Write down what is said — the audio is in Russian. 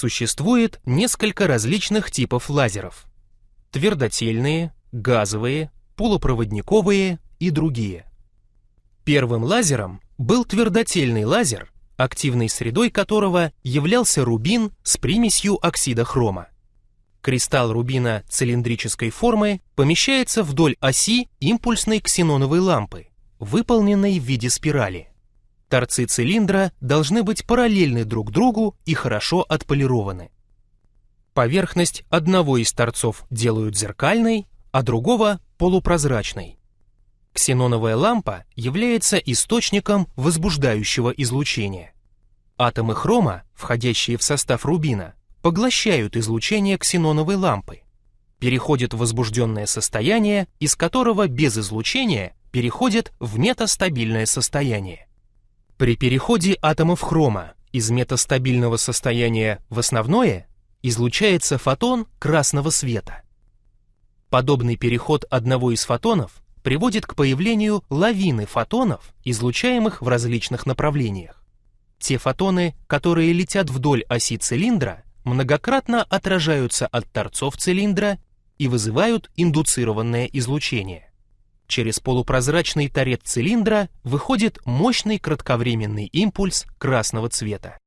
Существует несколько различных типов лазеров. Твердотельные, газовые, полупроводниковые и другие. Первым лазером был твердотельный лазер, активной средой которого являлся рубин с примесью оксида хрома. Кристалл рубина цилиндрической формы помещается вдоль оси импульсной ксеноновой лампы, выполненной в виде спирали. Торцы цилиндра должны быть параллельны друг другу и хорошо отполированы. Поверхность одного из торцов делают зеркальной, а другого – полупрозрачной. Ксеноновая лампа является источником возбуждающего излучения. Атомы хрома, входящие в состав рубина, поглощают излучение ксеноновой лампы, переходят в возбужденное состояние, из которого без излучения переходят в метастабильное состояние. При переходе атомов хрома из метастабильного состояния в основное излучается фотон красного света. Подобный переход одного из фотонов приводит к появлению лавины фотонов, излучаемых в различных направлениях. Те фотоны, которые летят вдоль оси цилиндра, многократно отражаются от торцов цилиндра и вызывают индуцированное излучение. Через полупрозрачный торец цилиндра выходит мощный кратковременный импульс красного цвета.